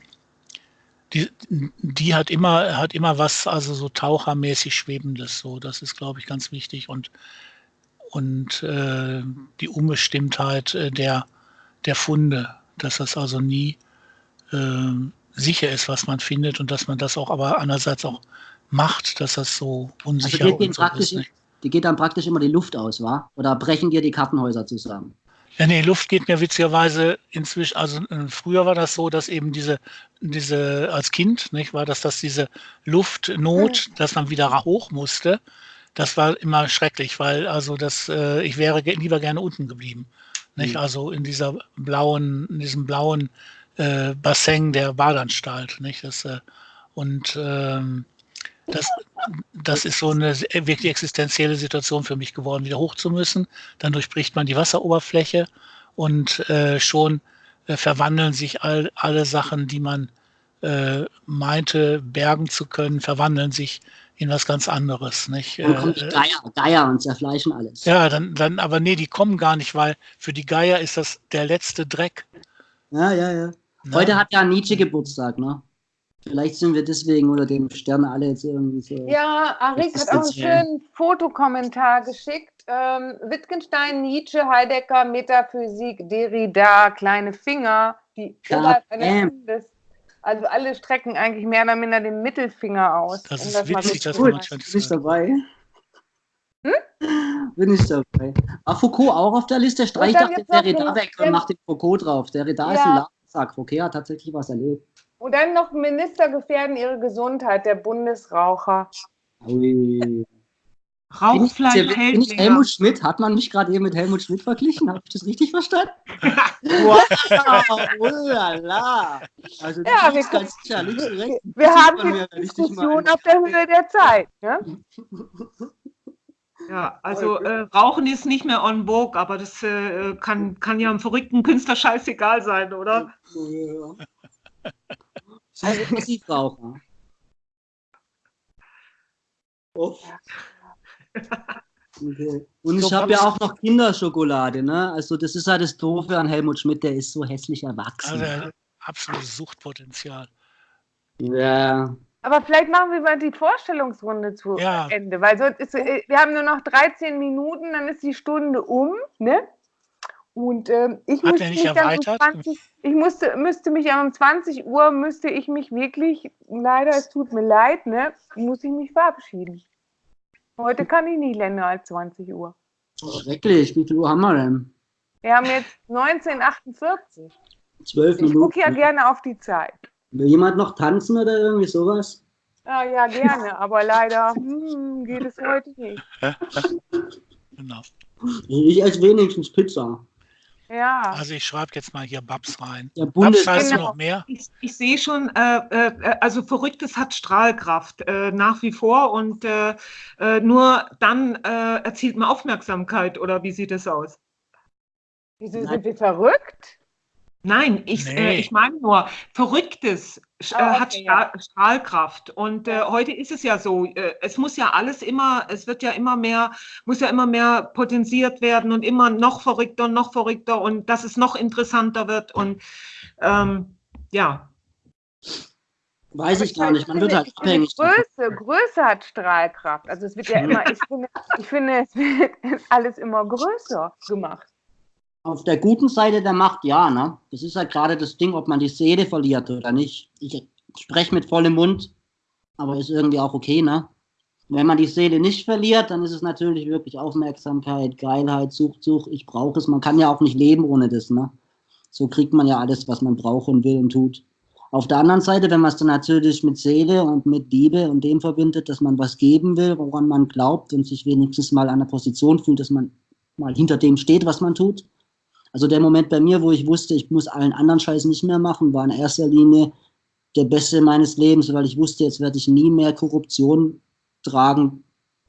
die, die hat immer, hat immer was, also so tauchermäßig Schwebendes, so, das ist, glaube ich, ganz wichtig und, und äh, die Unbestimmtheit äh, der, der Funde, dass das also nie äh, sicher ist, was man findet und dass man das auch aber andererseits auch macht, dass das so unsicher also und so ist. Nicht? Die geht dann praktisch immer die Luft aus, wa? Oder brechen dir die Kartenhäuser zusammen? Ja, nee, Luft geht mir witzigerweise inzwischen, also äh, früher war das so, dass eben diese, diese als Kind, nicht, war das, dass diese Luftnot, dass man wieder hoch musste, das war immer schrecklich, weil also das, äh, ich wäre lieber gerne unten geblieben. Nicht? Mhm. Also in dieser blauen, in diesem blauen äh, Bassin der Badanstalt. Nicht? Das, äh, und ähm, das, das ist so eine wirklich existenzielle Situation für mich geworden, wieder hoch zu müssen. Dann durchbricht man die Wasseroberfläche und äh, schon äh, verwandeln sich all, alle Sachen, die man äh, meinte, bergen zu können, verwandeln sich in was ganz anderes. Nicht? Dann kommen die äh, Geier, Geier und zerfleischen alles. Ja, dann, dann, aber nee, die kommen gar nicht, weil für die Geier ist das der letzte Dreck. Ja, ja, ja. Heute hat ja Nietzsche Geburtstag, ne? Vielleicht sind wir deswegen oder dem Stern alle jetzt irgendwie so. Ja, Arik hat auch einen schönen Fotokommentar geschickt. Ähm, Wittgenstein, Nietzsche, Heidegger, Metaphysik, Derrida, kleine Finger, die ja, des also alle strecken eigentlich mehr oder minder den Mittelfinger aus. Das ist das witzig, dass man Bin ich dabei? Hm? Bin ich dabei. War Foucault auch auf der Liste? Streich dachte Derrida weg und macht den Foucault drauf. Derrida ja. ist ein Ladensack. Foucault hat tatsächlich was erlebt. Und dann noch Minister gefährden ihre Gesundheit, der Bundesraucher. Ui. Rauchfleisch bin ich, bin ich Helmut Schmidt? Hat man mich gerade eben mit Helmut Schmidt verglichen? Habe ich das richtig verstanden? wow, ulala. Also ja, wir, ganz sicher, links und rechts. Wir haben die Diskussion auf der Höhe der Zeit. Ne? Ja, also äh, Rauchen ist nicht mehr on vogue, aber das äh, kann, kann ja einem verrückten Künstler scheißegal sein, oder? Ja. Also Passivraucher. Oh. Okay. Und ich habe ja auch noch Kinderschokolade, ne? Also das ist halt das Doofe an Helmut Schmidt, der ist so hässlich erwachsen. Also absolutes Suchtpotenzial. Ja. Aber vielleicht machen wir mal die Vorstellungsrunde zu ja. Ende, weil sonst ist, äh, wir haben nur noch 13 Minuten, dann ist die Stunde um, ne? Und äh, ich, Hat müsste nicht mich dann um erweitert? 20, ich musste, müsste mich um 20 Uhr, müsste ich mich wirklich, leider, es tut mir leid, ne, muss ich mich verabschieden. Heute kann ich nie länger als 20 Uhr. Schrecklich. Wie viel Uhr haben wir denn? Wir haben jetzt 1948. Zwölf Ich Minuten. gucke ja gerne auf die Zeit. Will jemand noch tanzen oder irgendwie sowas? Ja, ja, gerne, aber leider hm, geht es heute nicht. Genau. Ich esse wenigstens Pizza. Ja, Also ich schreibe jetzt mal hier Babs rein. Der Bundes Babs heißt Genau. noch mehr? Ich, ich sehe schon, äh, äh, also Verrücktes hat Strahlkraft äh, nach wie vor und äh, äh, nur dann äh, erzielt man Aufmerksamkeit oder wie sieht es aus? wieso sind wir verrückt? Nein, ich, Nee. äh, ich meine nur, Verrücktes Ah, äh, hat okay, Stra Strahlkraft. Und äh, heute ist es ja so, äh, es muss ja alles immer, es wird ja immer mehr, muss ja immer mehr potenziert werden und immer noch verrückter und noch verrückter und dass es noch interessanter wird. Und ähm, ja, Weiß ich gar nicht. Man wird halt abhängig. Größe, Größe hat Strahlkraft. Also es wird ja immer, ich finde, ich finde, es wird alles immer größer gemacht. Auf der guten Seite der Macht, ja, ne? Das ist halt gerade das Ding, ob man die Seele verliert oder nicht. Ich spreche mit vollem Mund, aber ist irgendwie auch okay, ne? Wenn man die Seele nicht verliert, dann ist es natürlich wirklich Aufmerksamkeit, Geilheit, Sucht, Sucht. Ich brauche es. Man kann ja auch nicht leben ohne das, ne? So kriegt man ja alles, was man braucht und will und tut. Auf der anderen Seite, wenn man es dann natürlich mit Seele und mit Liebe und dem verbindet, dass man was geben will, woran man glaubt und sich wenigstens mal an der Position fühlt, dass man mal hinter dem steht, was man tut. Also der Moment bei mir, wo ich wusste, ich muss allen anderen Scheiß nicht mehr machen, war in erster Linie der beste meines Lebens, weil ich wusste, jetzt werde ich nie mehr Korruption tragen,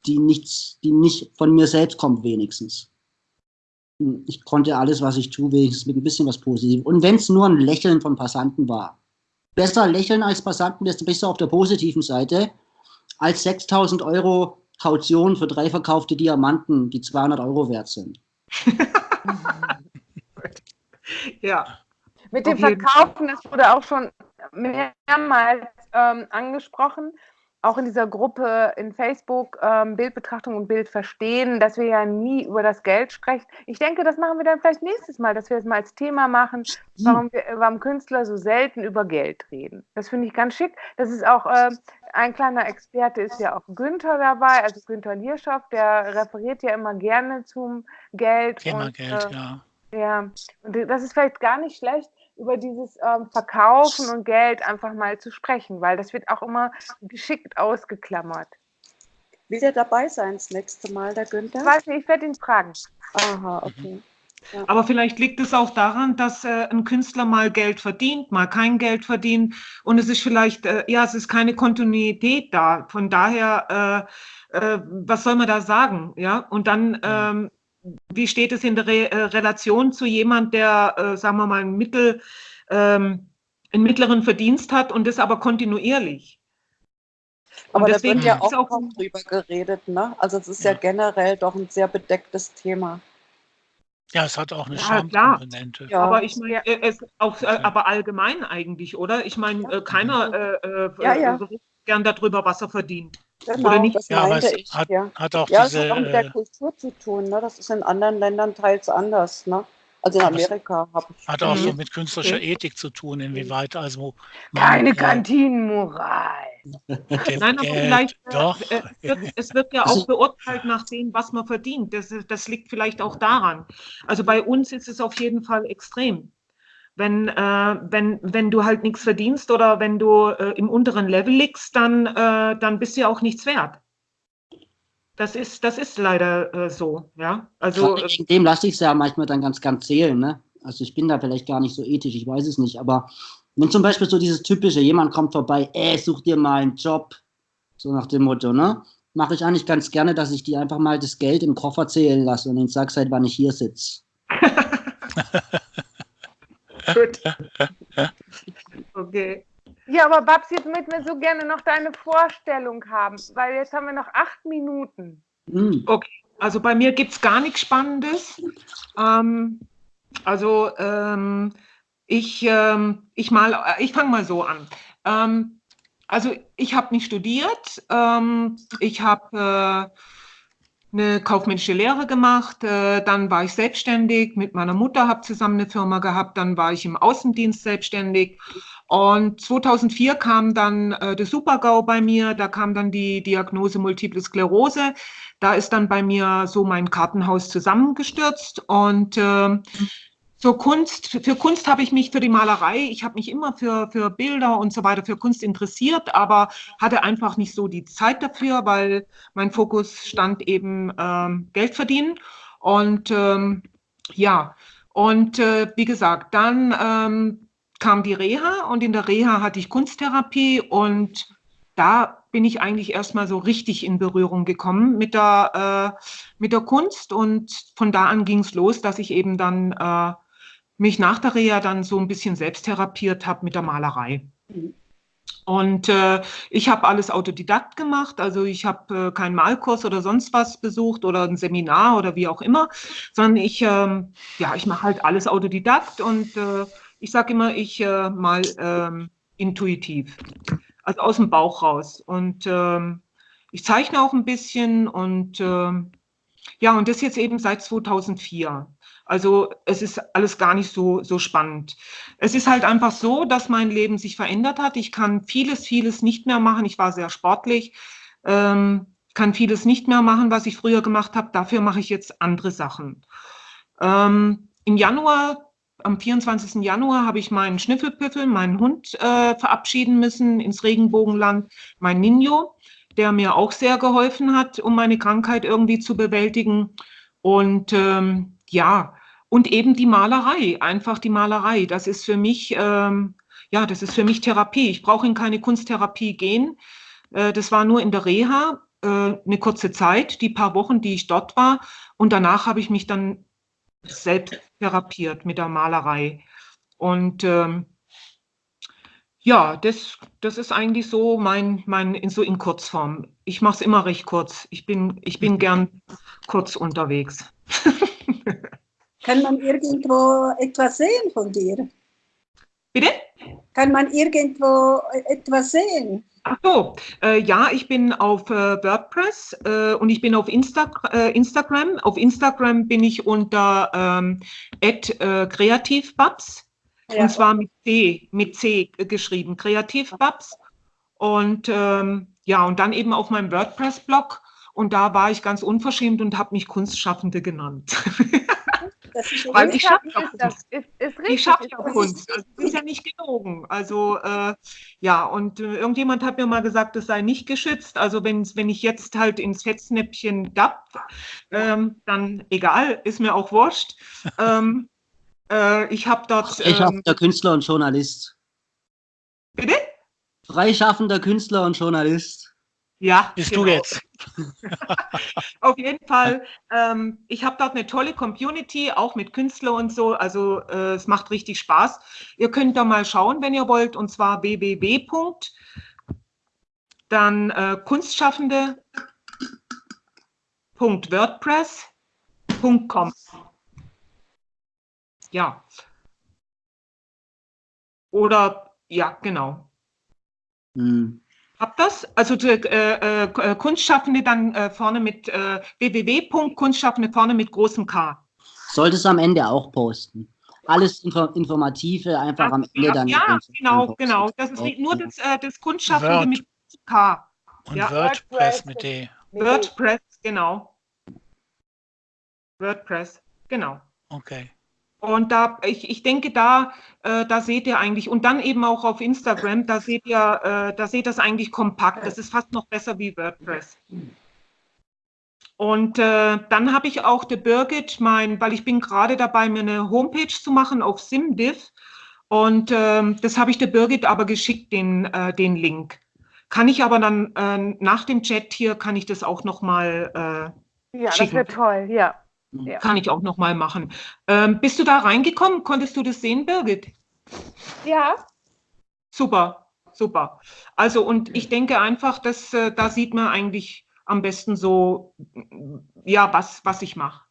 die nichts, die nicht von mir selbst kommt, wenigstens. Ich konnte alles, was ich tue, wenigstens mit ein bisschen was Positives. Und wenn es nur ein Lächeln von Passanten war. Besser lächeln als Passanten, desto besser auf der positiven Seite, als 6000 Euro Kaution für drei verkaufte Diamanten, die 200 Euro wert sind. ja. Mit dem Verkaufen, das wurde auch schon mehrmals ähm, angesprochen, auch in dieser Gruppe in Facebook ähm, Bildbetrachtung und Bildverstehen, dass wir ja nie über das Geld sprechen. Ich denke, das machen wir dann vielleicht nächstes Mal, dass wir das mal als Thema machen, warum, wir, warum Künstler so selten über Geld reden. Das finde ich ganz schick. Das ist auch äh, ein kleiner Experte ist ja auch Günther dabei, also Günther Lierschow, der referiert ja immer gerne zum Geld. Thema und, Geld, äh, ja. Ja, und das ist vielleicht gar nicht schlecht, über dieses ähm, Verkaufen und Geld einfach mal zu sprechen, weil das wird auch immer geschickt ausgeklammert. Will der dabei sein das nächste Mal, der Ich Günther? weiß nicht, ich werde ihn fragen. Aha, okay. Aber vielleicht liegt es auch daran, dass äh, ein Künstler mal Geld verdient, mal kein Geld verdient und es ist vielleicht, äh, ja, es ist keine Kontinuität da. Von daher, äh, äh, was soll man da sagen? Ja, und dann, ähm, wie steht es in der Re äh, Relation zu jemand, der, äh, sagen wir mal, ein Mittel, ähm, einen mittleren Verdienst hat und das aber kontinuierlich? Aber Und da deswegen wird ja ist auch auch- drüber geredet, ne? Also es ist ja. Ja. generell doch ein sehr bedecktes Thema. Ja, es hat auch eine Ja. Schamkomponente. Ja. Aber ich meine, äh, es auch, äh, aber allgemein eigentlich, oder? Ich meine, äh, keiner äh, äh, Ja, ja. äh, berichtet gern darüber, was er verdient. Genau, Oder nicht? das Ja, meinte es ich. hat, ja. hat auch Ja, das diese, hat auch mit der äh, Kultur zu tun. Ne? Das ist in anderen Ländern teils anders. Ne? Also in Amerika habe ich. hat auch so mit künstlerischer Okay. Ethik zu tun, inwieweit also man, Keine äh, Kantinenmoral. dem Nein, aber Geld, vielleicht, äh, doch, äh, es, wird, es wird ja auch beurteilt nach dem, was man verdient. Das, das liegt vielleicht auch daran. Also bei uns ist es auf jeden Fall extrem. Wenn, äh, wenn, wenn du halt nichts verdienst oder wenn du äh, im unteren Level liegst, dann, äh, dann bist du ja auch nichts wert. Das ist, das ist leider äh, so, ja. Also wegen dem lasse ich es ja manchmal dann ganz, ganz zählen. Ne? Also ich bin da vielleicht gar nicht so ethisch, ich weiß es nicht. Aber wenn zum Beispiel so dieses typische, jemand kommt vorbei, ey, such dir mal einen Job, so nach dem Motto, ne? Mache ich eigentlich ganz gerne, dass ich die einfach mal das Geld im Koffer zählen lasse und ihnen sag, seit wann ich hier sitze. gut. Okay. Ja, aber Babs, jetzt möchten wir so gerne noch deine Vorstellung haben, weil jetzt haben wir noch acht Minuten. Hm. Also bei mir gibt es gar nichts Spannendes. Ähm, also ähm, ich, ähm, ich, mal, äh, ich fange mal so an. Ähm, also ich habe nicht studiert. Ähm, ich habe eine kaufmännische Lehre gemacht, äh, dann war ich selbstständig. Mit meiner Mutter, habe zusammen eine Firma gehabt, dann war ich im Außendienst selbstständig. Und 2004 kam dann äh, der Supergau bei mir, da kam dann die Diagnose Multiple Sklerose, da ist dann bei mir so mein Kartenhaus zusammengestürzt. Und äh, zur Kunst, für Kunst habe ich mich für die Malerei, ich habe mich immer für, für Bilder und so weiter, für Kunst interessiert, aber hatte einfach nicht so die Zeit dafür, weil mein Fokus stand eben ähm, Geld verdienen. Und ähm, ja, und äh, wie gesagt, dann ähm, kam die Reha und in der Reha hatte ich Kunsttherapie und da bin ich eigentlich erstmal so richtig in Berührung gekommen mit der, äh, mit der Kunst und von da an ging es los, dass ich eben dann äh, mich nach der Reha dann so ein bisschen selbst therapiert habe mit der Malerei. Und äh, ich habe alles Autodidakt gemacht, also ich habe äh, keinen Malkurs oder sonst was besucht oder ein Seminar oder wie auch immer, sondern ich, ähm, ja, ich mache halt alles Autodidakt und äh, ich sage immer, ich äh, mal ähm, intuitiv, also aus dem Bauch raus. Und ähm, ich zeichne auch ein bisschen und ähm, ja, und das jetzt eben seit 2004. Also es ist alles gar nicht so, so spannend. Es ist halt einfach so, dass mein Leben sich verändert hat. Ich kann vieles, vieles nicht mehr machen. Ich war sehr sportlich, ähm, kann vieles nicht mehr machen, was ich früher gemacht habe. Dafür mache ich jetzt andere Sachen. Ähm, Im Januar, am 24. Januar, habe ich meinen Schnüffelpüffel, meinen Hund äh, verabschieden müssen ins Regenbogenland, mein Nino, der mir auch sehr geholfen hat, um meine Krankheit irgendwie zu bewältigen. Und ähm, ja, und eben die Malerei, einfach die Malerei. Das ist für mich, ähm, ja, das ist für mich Therapie. Ich brauche in keine Kunsttherapie gehen. Äh, das war nur in der Reha äh, eine kurze Zeit, die paar Wochen, die ich dort war. Und danach habe ich mich dann selbst therapiert mit der Malerei. Und ähm, ja, das, das ist eigentlich so mein, mein in, so in Kurzform. Ich mache es immer recht kurz. Ich bin, ich bin gern kurz unterwegs. Kann man irgendwo etwas sehen von dir? Bitte? Kann man irgendwo etwas sehen? Ach so, äh, ja, ich bin auf äh, WordPress äh, und ich bin auf Insta äh, Instagram. Auf Instagram bin ich unter ähm, äh, kreativbabs ja. und zwar mit C, mit C geschrieben, kreativbabs. Und ähm, ja, und dann eben auf meinem WordPress-Blog und da war ich ganz unverschämt und habe mich Kunstschaffende genannt. Weil ich schaffe ja Kunst. Ist, ist ich schaffe ja Kunst. Also, das ist ja nicht gelogen. Also äh, ja, und äh, irgendjemand hat mir mal gesagt, das sei nicht geschützt. Also wenn, wenn ich jetzt halt ins Fettsnäppchen dapp, ähm, dann egal, ist mir auch wurscht. Ähm, äh, ich habe dort. Freischaffender ähm, Künstler und Journalist. Bitte? Freischaffender Künstler und Journalist. Ja, bist genau. du jetzt. Auf jeden Fall. Ähm, ich habe dort eine tolle Community, auch mit Künstlern und so. Also äh, es macht richtig Spaß. Ihr könnt da mal schauen, wenn ihr wollt, und zwar www. Dann äh, Kunstschaffende.wordpress.com. Ja. Oder ja, genau. Hm. Habt das? Also äh, äh, Kunstschaffende dann äh, vorne mit äh, www.kunstschaffende vorne mit großem K. Solltest du am Ende auch posten. Alles Info Informative einfach das, am Ende ja, dann. Ja, genau, genau. Das ist nur das, äh, das Kunstschaffende Word. mit K. Und ja. WordPress mit D. WordPress, genau. WordPress, genau. Okay. Und da, ich, ich denke, da, äh, da seht ihr eigentlich, und dann eben auch auf Instagram, da seht ihr, äh, da seht ihr das eigentlich kompakt. Das ist fast noch besser wie WordPress. Und äh, dann habe ich auch der Birgit, mein, weil ich bin gerade dabei, mir eine Homepage zu machen auf SimDiv. Und ähm, das habe ich der Birgit aber geschickt, den, äh, den Link. Kann ich aber dann äh, nach dem Chat hier, kann ich das auch nochmal äh, Ja, schicken. das wäre toll, ja. Ja. Kann ich auch noch mal machen. Ähm, bist du da reingekommen? Konntest du das sehen, Birgit? Ja. Super, super. Also und ich denke einfach, dass äh, da sieht man eigentlich am besten so, ja, was, was ich mache.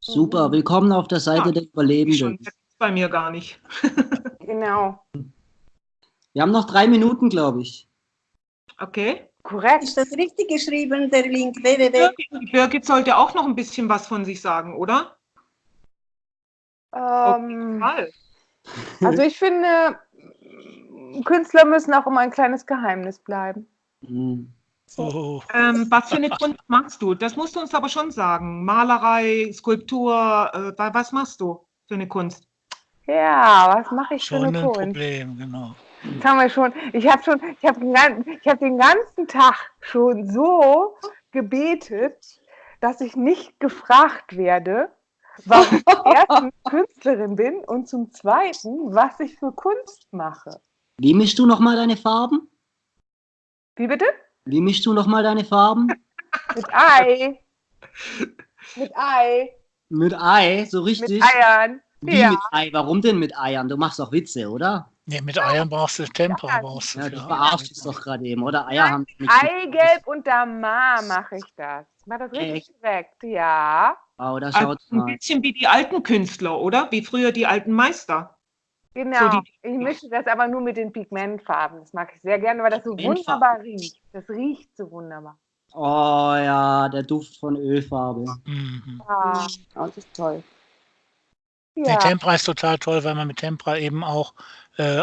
Super, willkommen auf der Seite ja, der Überlebenden. Das ist bei mir gar nicht. genau. Wir haben noch drei Minuten, glaube ich. Okay. Korrekt. Ist das richtig geschrieben, der Link www? Birgit, Birgit sollte auch noch ein bisschen was von sich sagen, oder? Ähm, Mal. also ich finde, Künstler müssen auch immer ein kleines Geheimnis bleiben. Hm. Oh, Ähm, was für eine Kunst machst du? Das musst du uns aber schon sagen. Malerei, Skulptur, äh, wa- was machst du für eine Kunst? Ja, was mache ich für schon eine ein Kunst? Problem, genau. Das haben wir schon. Ich habe schon, ich habe ich hab den ganzen Tag schon so gebetet, dass ich nicht gefragt werde, warum ich erstens Künstlerin bin und zum Zweiten, was ich für Kunst mache. Wie mischst du nochmal deine Farben? Wie bitte? Wie mischst du nochmal deine Farben? Mit Ei. Mit Ei. Mit Ei, so Mit richtig? Eiern. Wie Ja. mit Ei? Warum denn mit Eiern? Du machst doch Witze, oder? Nee, mit Eiern brauchst du Tempera. Ja, brauchst du Ja, du verarschst es doch gerade eben, oder? Eier haben nichts mit- Eigelb und Damar mache ich das. Ich mache das richtig direkt, ja. Wow, da Also schaut ein mal. bisschen wie die alten Künstler, oder? Wie früher die alten Meister. Genau. So die- ich mische das aber nur mit den Pigmentfarben. Das mag ich sehr gerne, weil das so wunderbar riecht. Das riecht so wunderbar. Oh ja, der Duft von Ölfarbe. Mhm. Ja. Oh, das ist toll. Nee, ja. Tempera ist total toll, weil man mit Tempera eben auch äh,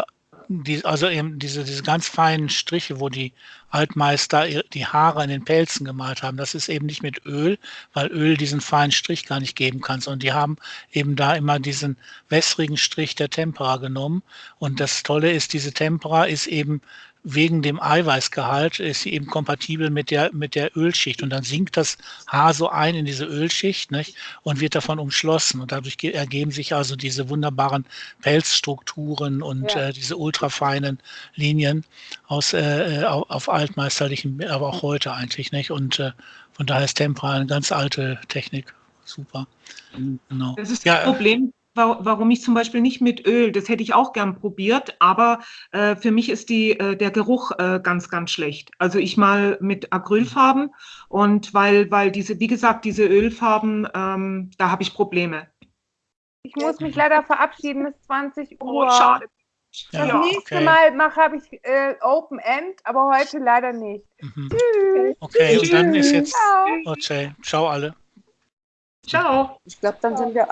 die, also eben diese, diese ganz feinen Striche, wo die Altmeister die Haare in den Pelzen gemalt haben, das ist eben nicht mit Öl, weil Öl diesen feinen Strich gar nicht geben kann, sondern die haben eben da immer diesen wässrigen Strich der Tempera genommen. Und das Tolle ist, diese Tempera ist eben wegen dem Eiweißgehalt ist sie eben kompatibel mit der, mit der Ölschicht. Und dann sinkt das Haar so ein in diese Ölschicht nicht? und wird davon umschlossen. Und dadurch ge- ergeben sich also diese wunderbaren Pelzstrukturen und Ja. äh, diese ultrafeinen Linien aus, äh, äh, au- auf altmeisterlichen, aber auch heute eigentlich. nicht. Und äh, von daher ist Tempera eine ganz alte Technik. Super. Mhm. Genau. Das ist Ja, das Problem, warum ich zum Beispiel nicht mit Öl, das hätte ich auch gern probiert, aber äh, für mich ist die, äh, der Geruch äh, ganz, ganz schlecht. Also ich mal mit Acrylfarben und weil, weil diese, wie gesagt, diese Ölfarben, ähm, da habe ich Probleme. Ich muss mich leider verabschieden bis 20 Uhr. Oh, schade. Das Ja, nächste okay. Mal mache habe ich äh, Open End, aber heute leider nicht. Mhm. Tschüss. Okay, und dann ist Tschüss. jetzt, Ciao. okay, ciao alle. Ciao. Ich glaube, dann sind wir alle.